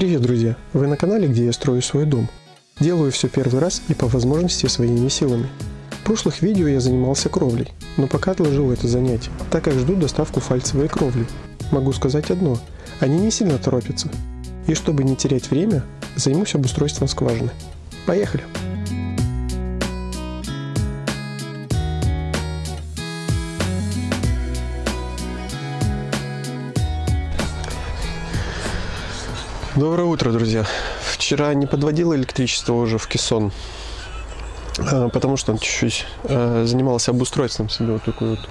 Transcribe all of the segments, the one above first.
Привет, друзья! Вы на канале, где я строю свой дом. Делаю все первый раз и по возможности своими силами. В прошлых видео я занимался кровлей, но пока отложил это занятие, так как жду доставку фальцевой кровли. Могу сказать одно, они не сильно торопятся. И чтобы не терять время, займусь обустройством скважины. Поехали! Доброе утро, друзья. Вчера не подводил электричество уже в кессон, а, потому что он чуть-чуть а, занимался обустройством себе вот такое вот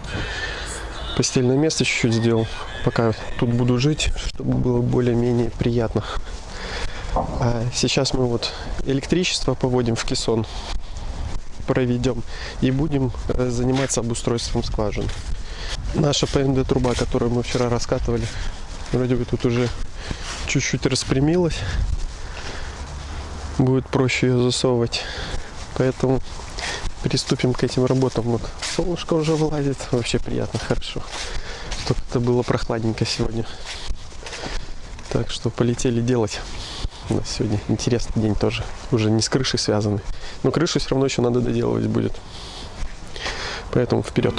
постельное место чуть-чуть сделал, пока тут буду жить, чтобы было более-менее приятно. А сейчас мы вот электричество поводим в кессон, проведем и будем э, заниматься обустройством скважин. Наша ПНД труба, которую мы вчера раскатывали, вроде бы тут уже чуть-чуть распрямилась. Будет проще ее засовывать. Поэтому приступим к этим работам. Вот солнышко уже вылазит. Вообще приятно, хорошо. Чтобы это было прохладненько сегодня. Так что полетели делать. У нас сегодня интересный день тоже. Уже не с крышей связанный. Но крышу все равно еще надо доделывать будет. Поэтому вперед.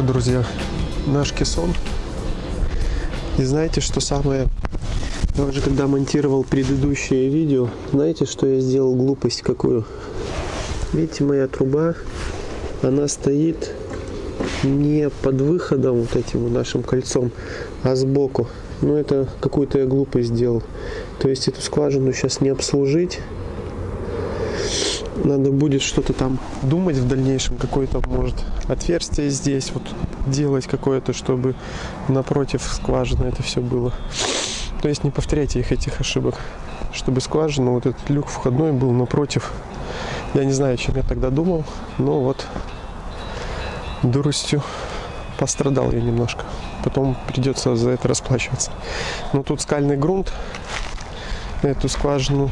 Вот, друзья, наш кессон. И знаете, что самое... Я уже когда монтировал предыдущее видео, знаете, что я сделал глупость какую? Видите, моя труба, она стоит не под выходом вот этим нашим кольцом, а сбоку. Ну, это какую-то я глупость сделал. То есть эту скважину сейчас не обслужить, надо будет что-то там думать в дальнейшем, какое-то может отверстие здесь вот делать какое-то, чтобы напротив скважины это все было. То есть не повторяйте их этих ошибок, чтобы скважина, вот этот люк входной был напротив. Я не знаю, о чем я тогда думал, но вот дуростью пострадал я немножко. Потом придется за это расплачиваться. Но тут скальный грунт, эту скважину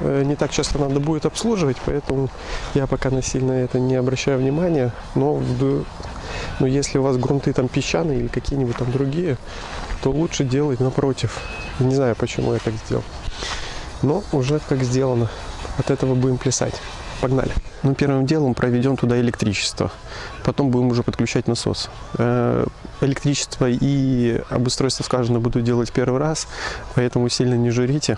не так часто надо будет обслуживать, поэтому я пока насильно это не обращаю внимания. Но, но если у вас грунты там песчаные или какие-нибудь там другие, то лучше делать напротив. Не знаю, почему я так сделал. Но уже как сделано. От этого будем плясать. Погнали. Ну, первым делом проведем туда электричество. Потом будем уже подключать насос. Э, электричество и обустройство скважины буду делать первый раз, поэтому сильно не журите.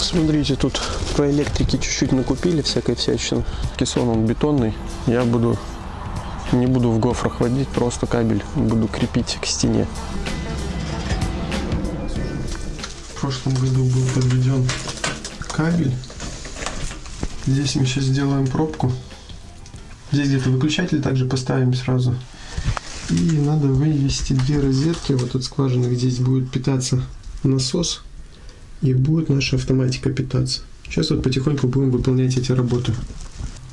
Смотрите, тут по электрике чуть-чуть накупили всякой всячины. Кессон он бетонный. Я буду не буду в гофрах водить, просто кабель буду крепить к стене. В прошлом году был подведен кабель. Здесь мы сейчас сделаем пробку. Здесь где-то выключатель также поставим сразу. И надо вывести две розетки вот от скважины, где здесь будет питаться насос и будет наша автоматика питаться. Сейчас вот потихоньку будем выполнять эти работы.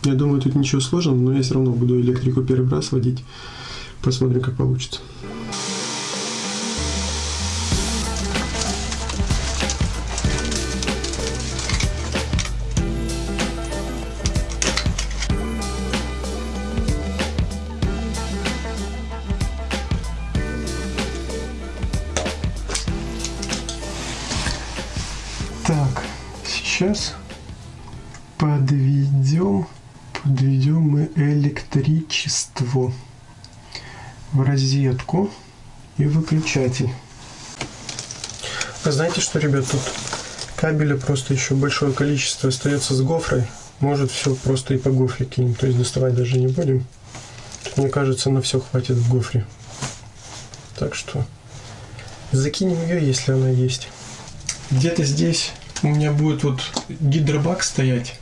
Я думаю, тут ничего сложного, но я все равно буду электрику первый раз водить. Посмотрим, как получится. Сейчас подведем, подведем мы электричество в розетку и выключатель. А знаете что, ребят, тут кабеля просто еще большое количество остается с гофрой. Может все просто и по гофре кинем, то есть доставать даже не будем. Тут, мне кажется, на все хватит в гофре. Так что закинем ее, если она есть где-то здесь у меня будет вот гидробак стоять.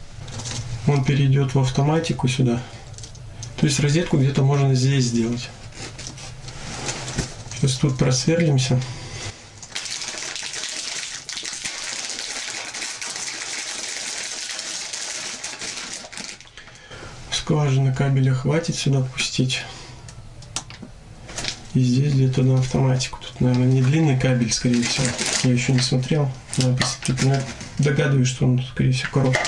Он перейдет в автоматику сюда. То есть розетку где-то можно здесь сделать. Сейчас тут просверлимся. Скважины кабеля хватит сюда пустить. И здесь где-то на автоматику наверное, не длинный кабель, скорее всего. Я еще не смотрел. Но догадываюсь, что он, скорее всего, короткий.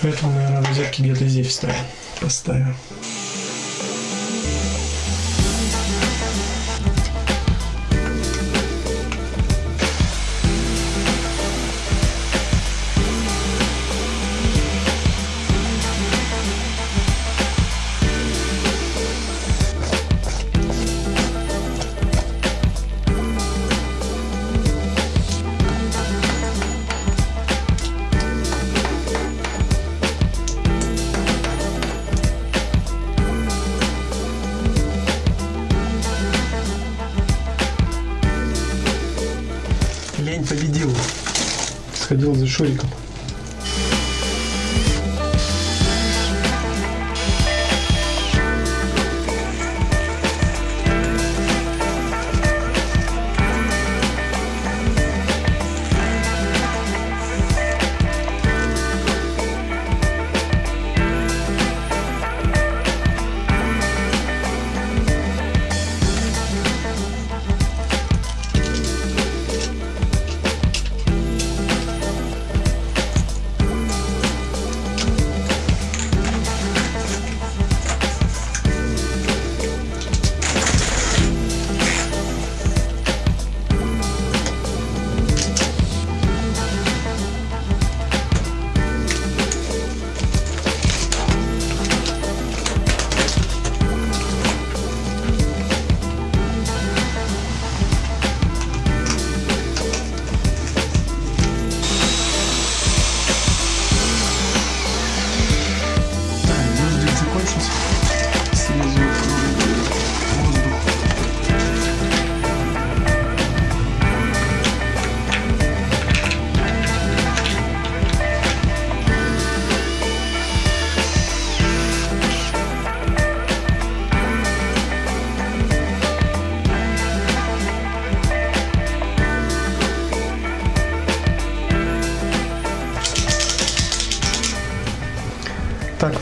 Поэтому, наверное, розетки где-то здесь вставим. Поставим. Сходил за Шуриком.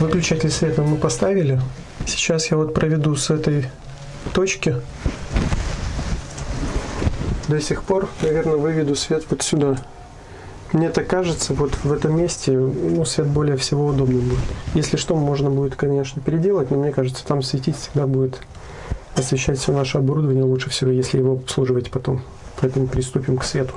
Выключатель света мы поставили. Сейчас я вот проведу с этой точки. До сих пор, наверное, выведу свет вот сюда. Мне так кажется, вот в этом месте ну, свет более всего удобный будет. Если что, можно будет, конечно, переделать, но мне кажется, там светить всегда будет освещать все наше оборудование лучше всего, если его обслуживать потом. Поэтому приступим к свету.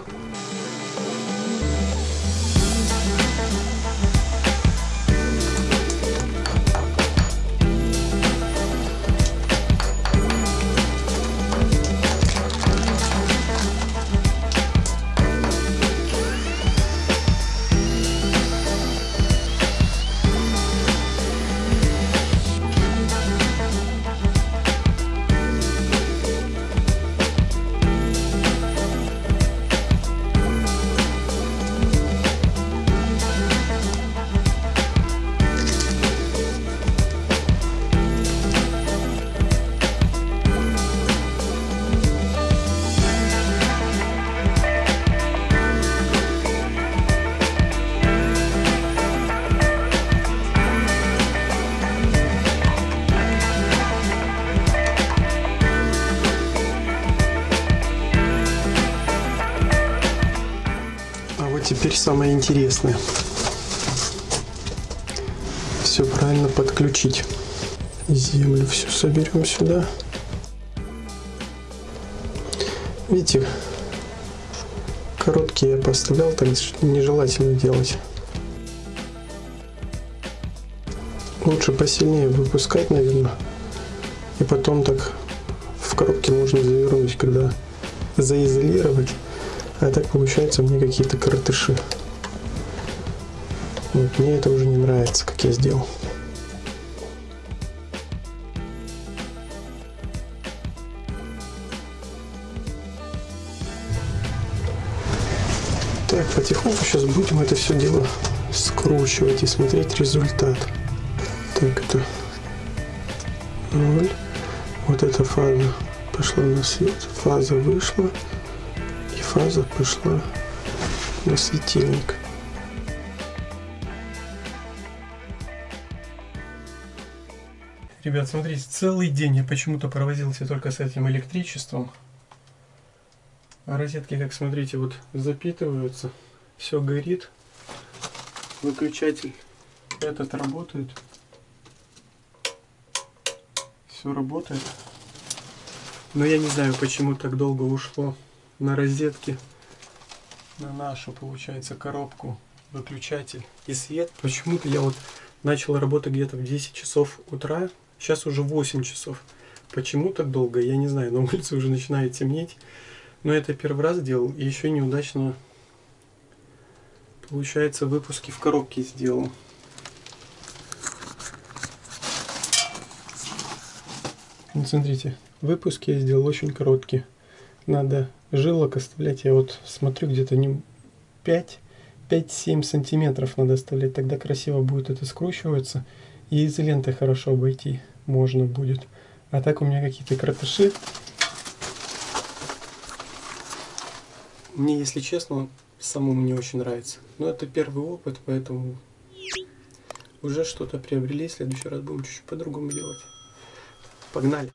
Теперь самое интересное. Все правильно подключить. Землю всю соберем сюда. Видите, короткие я поставлял, так нежелательно делать. Лучше посильнее выпускать, наверное. И потом так в коробке можно завернуть, когда заизолировать. А так получается мне какие-то коротыши. Вот, мне это уже не нравится, как я сделал. Так, потихоньку сейчас будем это все дело скручивать и смотреть результат. Так, это 0. Вот эта фаза пошла на свет, фаза вышла, и фаза пошла на светильник. Ребят, смотрите, целый день я почему-то провозился только с этим электричеством. А розетки, как смотрите, вот запитываются. Все горит. Выключатель этот работает. Все работает. Но я не знаю, почему так долго ушло на розетки. На нашу, получается, коробку, выключатель и свет. Почему-то я вот начал работать где-то в 10 часов утра. Сейчас уже 8 часов. Почему так долго, я не знаю. На улице уже начинает темнеть. Но это первый раз делал. И еще неудачно, получается, выпуски в коробке сделал. Вот смотрите, выпуски я сделал очень короткие. Надо жилок оставлять. Я вот смотрю где-то не 5 5-7 сантиметров надо оставлять, тогда красиво будет это скручиваться. И изолентой хорошо обойти можно будет. А так у меня какие-то кратыши. Мне, если честно, самому не очень нравится. Но это первый опыт, поэтому уже что-то приобрели. В следующий раз будем чуть-чуть по-другому делать. Погнали!